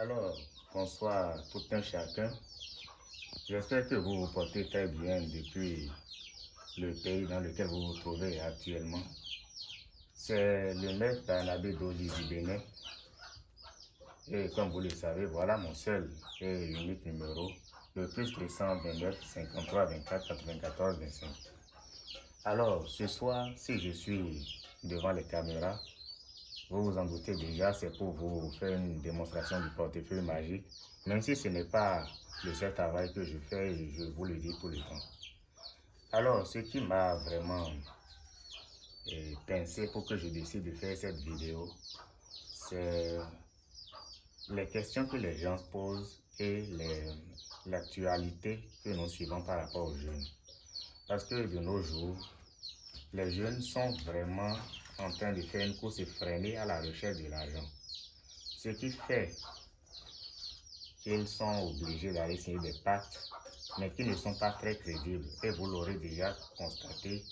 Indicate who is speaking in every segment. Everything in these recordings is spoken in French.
Speaker 1: Alors, bonsoir tout un chacun. J'espère que vous vous portez très bien depuis le pays dans lequel vous vous trouvez actuellement. C'est le maître Barnabé Doli du. Et comme vous le savez, voilà mon seul et unique numéro, le plus 329 53 24 94 25. Alors, ce soir, si je suis devant les caméras, vous vous en doutez déjà, c'est pour vous faire une démonstration du portefeuille magique, même si ce n'est pas le seul travail que je fais, je vous le dis tout le temps. Alors, ce qui m'a vraiment eh, pensé pour que je décide de faire cette vidéo, c'est les questions que les gens posent et l'actualité que nous suivons par rapport aux jeunes. Parce que de nos jours, les jeunes sont vraiment en train de faire une course effrénée à la recherche de l'argent. Ce qui fait qu'ils sont obligés d'aller signer des pactes, mais qui ne sont pas très crédibles. Et vous l'aurez déjà constaté,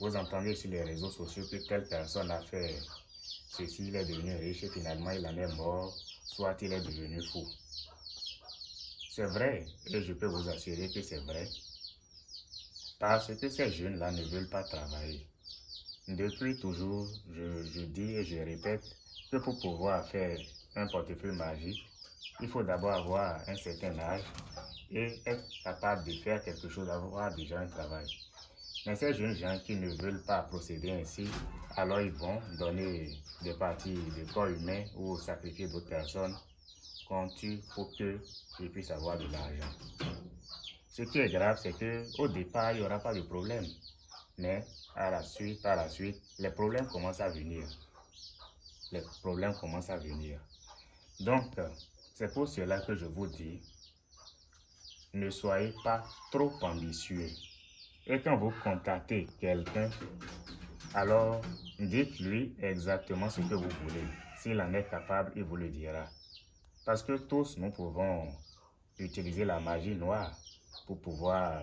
Speaker 1: vous entendez sur les réseaux sociaux que telle personne a fait ceci, il est devenu riche et finalement il en est mort, soit il est devenu fou. C'est vrai, et je peux vous assurer que c'est vrai, parce que ces jeunes-là ne veulent pas travailler. Depuis toujours, je, dis et je répète que pour pouvoir faire un portefeuille magique, il faut d'abord avoir un certain âge et être capable de faire quelque chose, avoir déjà un travail. Mais ces jeunes gens qui ne veulent pas procéder ainsi, alors ils vont donner des parties de corps humain ou sacrifier d'autres personnes qu'on tue pour qu'ils puissent avoir de l'argent. Ce qui est grave, c'est qu'au départ, il n'y aura pas de problème. Mais à la suite, par la suite, les problèmes commencent à venir. Les problèmes commencent à venir. Donc, c'est pour cela que je vous dis, ne soyez pas trop ambitieux. Et quand vous contactez quelqu'un, alors dites-lui exactement ce que vous voulez. S'il en est capable, il vous le dira. Parce que tous, nous pouvons utiliser la magie noire pour pouvoir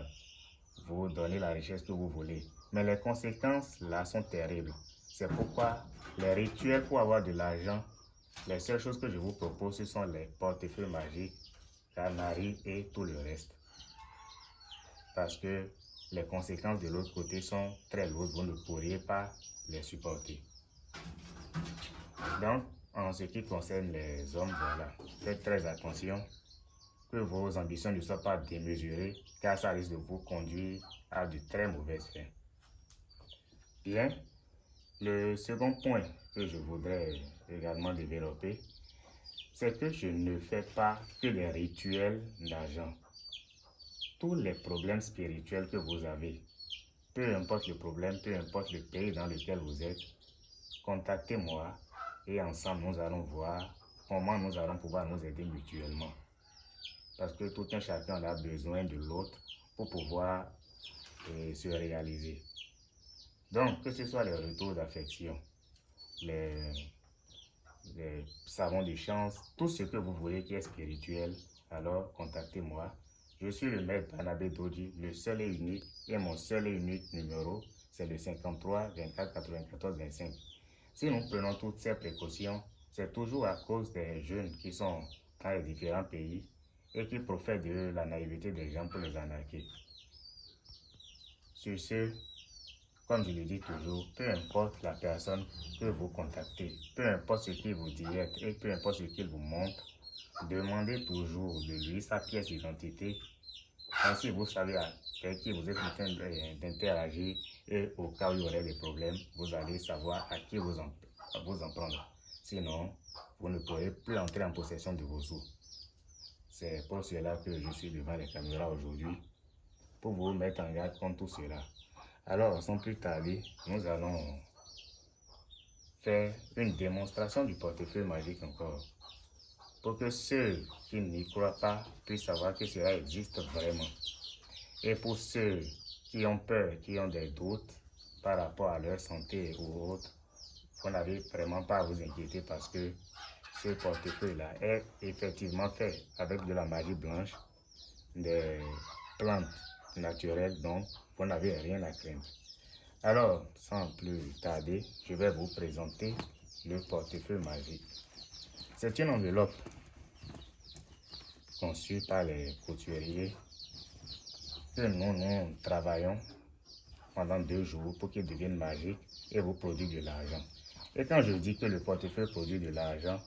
Speaker 1: vous donner la richesse que vous voulez. Mais les conséquences là sont terribles. C'est pourquoi les rituels pour avoir de l'argent, les seules choses que je vous propose, ce sont les portefeuilles magiques, canaries et tout le reste. Parce que les conséquences de l'autre côté sont très lourdes, vous ne pourriez pas les supporter. Donc, en ce qui concerne les hommes, voilà, faites très attention que vos ambitions ne soient pas démesurées, car ça risque de vous conduire à de très mauvaises fins. Bien, le second point que je voudrais également développer, c'est que je ne fais pas que des rituels d'argent. Tous les problèmes spirituels que vous avez, peu importe le problème, peu importe le pays dans lequel vous êtes, contactez-moi et ensemble nous allons voir comment nous allons pouvoir nous aider mutuellement. Parce que tout un chacun a besoin de l'autre pour pouvoir euh, se réaliser. Donc, que ce soit les retours d'affection, les, savons de chance, tout ce que vous voulez qui est spirituel, alors contactez-moi. Je suis le maître Banabé Doji, le seul et unique, et mon seul et unique numéro, c'est le 53 24 94 25. Si nous prenons toutes ces précautions, c'est toujours à cause des jeunes qui sont dans les différents pays et qui profitent de la naïveté des gens pour les arnaquer. Sur ce, comme je le dis toujours, peu importe la personne que vous contactez, peu importe ce qu'il vous dit et peu importe ce qu'il vous montre, demandez toujours de lui sa pièce d'identité. Ainsi, vous savez avec qui vous êtes en train d'interagir et au cas où il y aurait des problèmes, vous allez savoir à qui vous vous en prendre. Sinon, vous ne pourrez plus entrer en possession de vos sous. C'est pour cela que je suis devant les caméras aujourd'hui, pour vous mettre en garde contre tout cela. Alors, sans plus tarder, nous allons faire une démonstration du portefeuille magique encore. Pour que ceux qui n'y croient pas puissent savoir que cela existe vraiment. Et pour ceux qui ont peur, qui ont des doutes par rapport à leur santé ou autre, vous n'avez vraiment pas à vous inquiéter parce que ce portefeuille-là est effectivement fait avec de la magie blanche, des plantes naturelles, donc vous n'avez rien à craindre. Alors, sans plus tarder, je vais vous présenter le portefeuille magique. C'est une enveloppe conçu par les couturiers que nous, nous travaillons pendant deux jours pour qu'il devienne magique et vous produise de l'argent. Et quand je dis que le portefeuille produit de l'argent,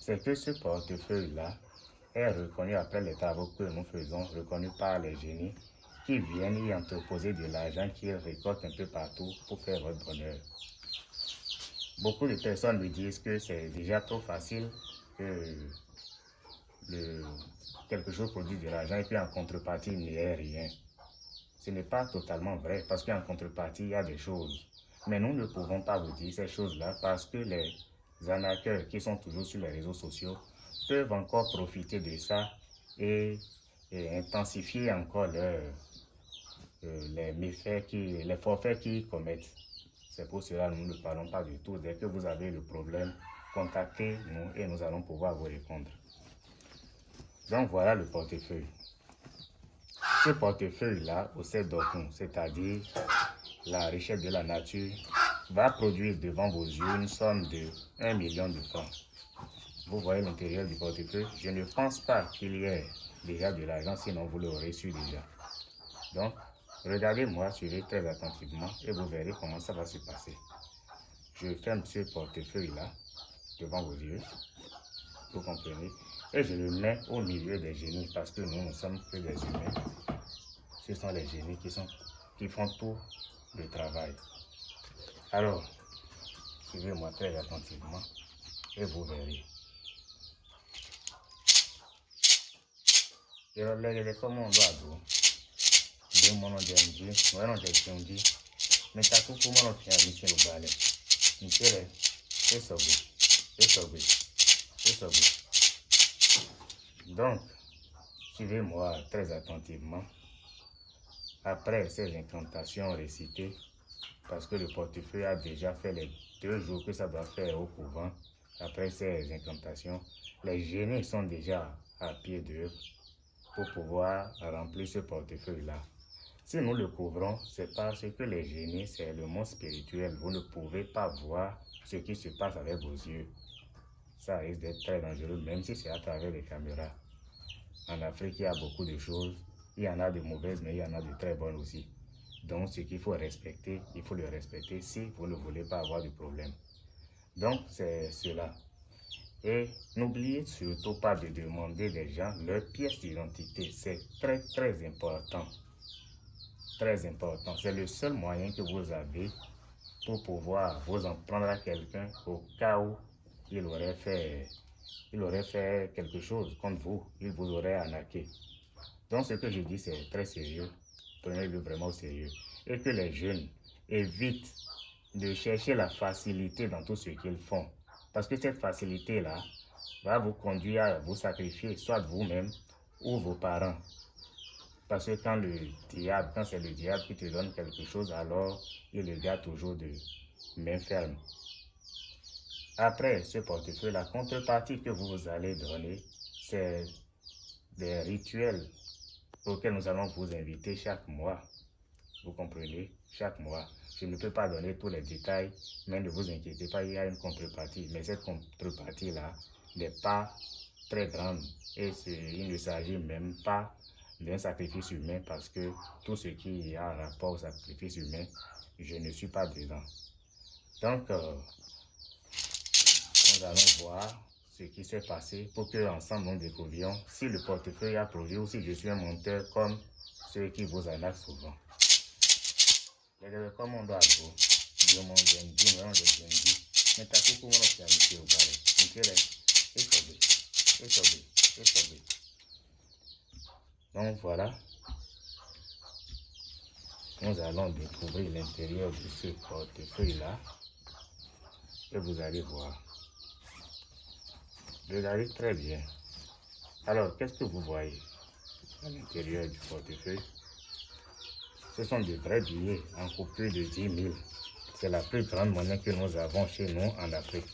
Speaker 1: c'est que ce portefeuille-là est reconnu après les travaux que nous faisons, reconnu par les génies qui viennent y entreposer de l'argent qu'ils récoltent un peu partout pour faire votre bonheur. Beaucoup de personnes me disent que c'est déjà trop facile que quelque chose produit de l'argent et puis en contrepartie, il n'y ait rien. Ce n'est pas totalement vrai parce qu'en contrepartie, il y a des choses. Mais nous ne pouvons pas vous dire ces choses-là parce que les arnaqueurs qui sont toujours sur les réseaux sociaux peuvent encore profiter de ça et, intensifier encore leur, les méfaits, qui, les forfaits qu'ils commettent. C'est pour cela que nous ne parlons pas du tout. Dès que vous avez le problème, contactez-nous et nous allons pouvoir vous répondre. Donc voilà le portefeuille. Ce portefeuille-là, au d'Okun, c'est-à-dire la richesse de la nature, va produire devant vos yeux une somme de 1 million de francs. Vous voyez l'intérieur du portefeuille. Je ne pense pas qu'il y ait déjà de l'argent, sinon vous l'aurez su déjà. Donc, regardez-moi, suivez très attentivement et vous verrez comment ça va se passer. Je ferme ce portefeuille-là devant vos yeux. Vous comprenez? Et je le mets au milieu des génies parce que nous ne sommes que des humains. Ce sont les génies qui, font tout le travail. Alors, suivez-moi très attentivement et vous verrez. kọmọndụ abụọ dị mmanụ dị donc suivez-moi très attentivement. Après ces incantations récitées parce que le portefeuille a déjà fait les deux jours que ça doit faire au couvent après ces incantations les génies sont déjà à pied d'œuvre pour pouvoir remplir ce portefeuille-là. Si nous le couvrons, c'est parce que les génies, c'est le monde spirituel. Vous ne pouvez pas voir ce qui se passe avec vos yeux. Ça risque d'être très dangereux, même si c'est à travers les caméras. En Afrique, il y a beaucoup de choses. Il y en a de mauvaises, mais il y en a de très bonnes aussi. Donc, ce qu'il faut respecter, il faut le respecter si vous ne voulez pas avoir de problème. Donc, c'est cela. Et n'oubliez surtout pas de demander des gens leur pièce d'identité. C'est très, très important. Très important. C'est le seul moyen que vous avez pour pouvoir vous en prendre à quelqu'un au cas où il aurait fait, il aurait fait quelque chose contre vous. Il vous aurait arnaqué. Donc, ce que je dis, c'est très sérieux. Prenez-le vraiment au sérieux. Et que les jeunes évitent de chercher la facilité dans tout ce qu'ils font. Parce que cette facilité-là va vous conduire à vous sacrifier, soit vous-même ou vos parents. Parce que quand le diable, quand c'est le diable qui te donne quelque chose, alors il le garde toujours de main ferme. Après ce portefeuille, la contrepartie que vous allez donner, c'est des rituels auxquels nous allons vous inviter chaque mois. Vous comprenez? Chaque mois. Je ne peux pas donner tous les détails, mais ne vous inquiétez pas, il y a une contrepartie. Mais cette contrepartie-là n'est pas très grande et il ne s'agit même pas d'un sacrifice humain parce que tout ce qui a rapport au sacrifice humain, je ne suis pas dedans. Donc, euh, nous allons voir ce qui s'est passé pour que ensemble nous découvrions si le portefeuille a produit ou si je suis un monteur comme ceux qui vous en souvent. Ịsọgbe ịsọgbe ịsọgbe donc voilà. Nous allons découvrir l'intérieur de ce portefeuille là et vous allez voir. Regardez très bien. Alors qu'est-ce que vous voyez à l'intérieur du portefeuille? Ce sont de vrais billets en coupure de 10 000. C'est la plus grande monnaie que nous avons chez nous en Afrique,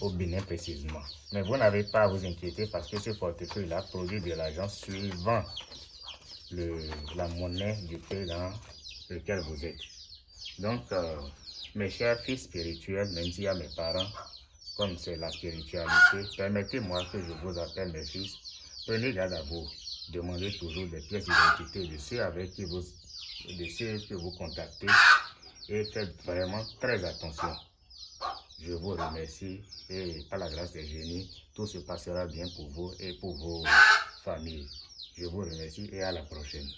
Speaker 1: au Bénin précisément. Mais vous n'avez pas à vous inquiéter parce que ce portefeuille-là produit de l'argent suivant le, la monnaie du pays dans lequel vous êtes. Donc, euh, mes chers fils spirituels, même s'il y a mes parents, comme c'est la spiritualité, permettez-moi que je vous appelle mes fils Prenez garde à vous. Demandez toujours des pièces d'identité de ceux avec qui vous, de ceux que vous contactez et faites vraiment très attention. Je vous remercie et par la grâce des génies, tout se passera bien pour vous et pour vos familles. Je vous remercie et à la prochaine.